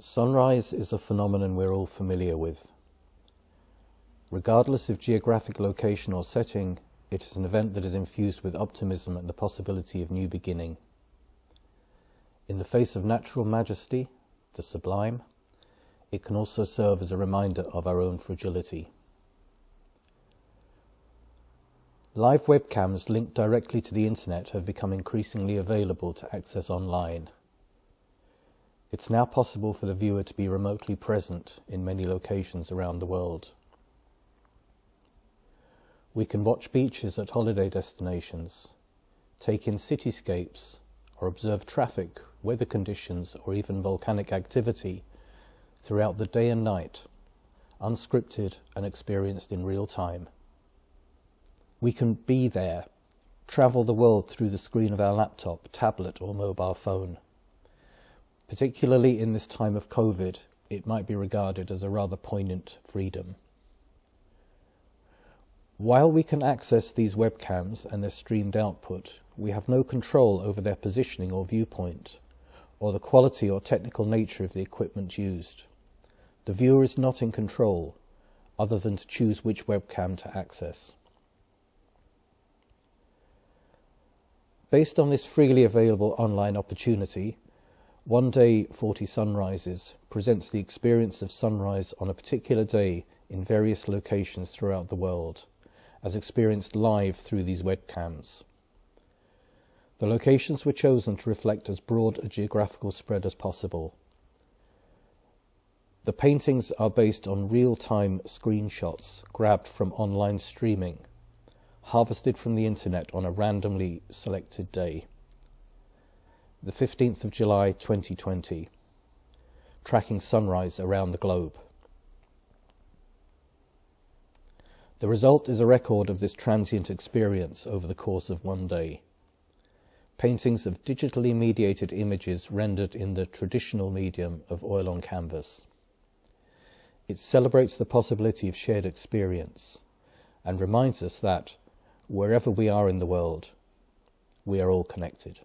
Sunrise is a phenomenon we're all familiar with. Regardless of geographic location or setting, it is an event that is infused with optimism and the possibility of new beginning. In the face of natural majesty, the sublime, it can also serve as a reminder of our own fragility. Live webcams linked directly to the internet have become increasingly available to access online. It's now possible for the viewer to be remotely present in many locations around the world. We can watch beaches at holiday destinations, take in cityscapes, or observe traffic, weather conditions, or even volcanic activity throughout the day and night, unscripted and experienced in real time. We can be there, travel the world through the screen of our laptop, tablet, or mobile phone. Particularly in this time of COVID, it might be regarded as a rather poignant freedom. While we can access these webcams and their streamed output, we have no control over their positioning or viewpoint, or the quality or technical nature of the equipment used. The viewer is not in control, other than to choose which webcam to access. Based on this freely available online opportunity, one Day 40 Sunrises presents the experience of sunrise on a particular day in various locations throughout the world, as experienced live through these webcams. The locations were chosen to reflect as broad a geographical spread as possible. The paintings are based on real-time screenshots grabbed from online streaming, harvested from the internet on a randomly selected day the 15th of July 2020, tracking sunrise around the globe. The result is a record of this transient experience over the course of one day. Paintings of digitally mediated images rendered in the traditional medium of oil on canvas. It celebrates the possibility of shared experience and reminds us that, wherever we are in the world, we are all connected.